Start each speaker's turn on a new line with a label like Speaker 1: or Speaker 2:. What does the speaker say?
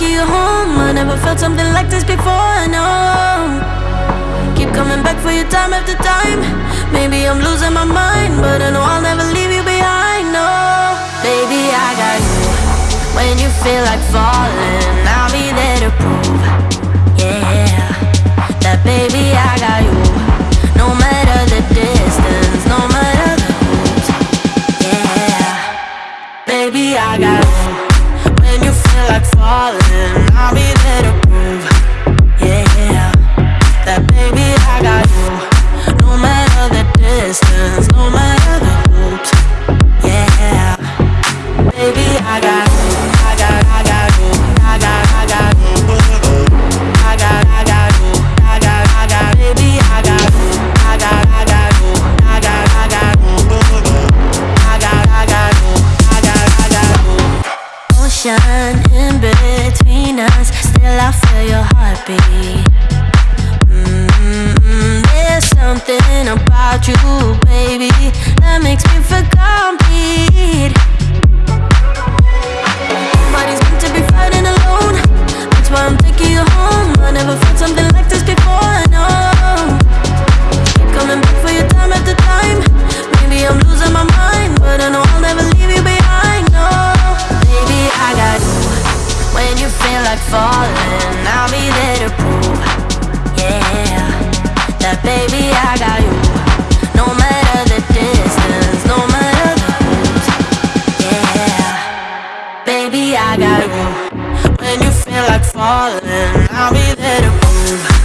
Speaker 1: Home. I never felt something like this before. No. Keep coming back for you time after time. Maybe I'm losing my mind, but I know I'll never leave you behind. No, baby, I got you. When you feel like falling, I'll be there to prove. Yeah, that baby, I got you. No matter the distance, no matter the route. Yeah, baby, I got you. When you feel like falling, falling, I'll be there to prove. Yeah, that baby, I got you. No matter the distance, no matter the. Yeah, baby, I got you. When you feel like falling, I'll be there to prove.